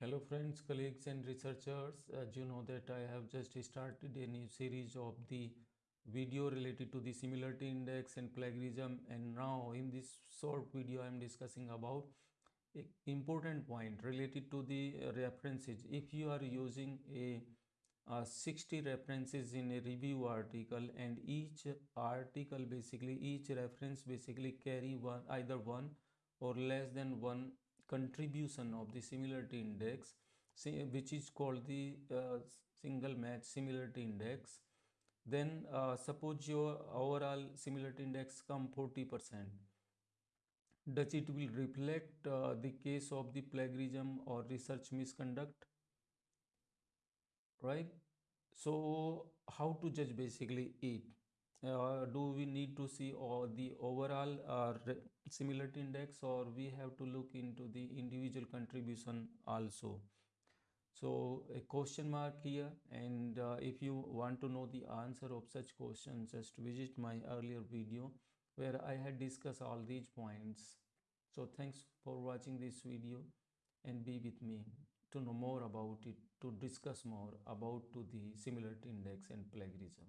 Hello friends, colleagues and researchers. As you know that I have just started a new series of the video related to the similarity index and plagiarism and now in this short video I am discussing about a important point related to the references. If you are using a uh, 60 references in a review article and each article basically each reference basically carry one either one or less than one contribution of the similarity index which is called the uh, single match similarity index. Then uh, suppose your overall similarity index come 40 percent. Does it will reflect uh, the case of the plagiarism or research misconduct? Right? So how to judge basically it uh, do we need to see all the overall uh, similarity index or we have to look into the individual contribution also? So a question mark here and uh, if you want to know the answer of such questions just visit my earlier video where i had discussed all these points. So thanks for watching this video and be with me to know more about it to discuss more about to the similarity index and plagiarism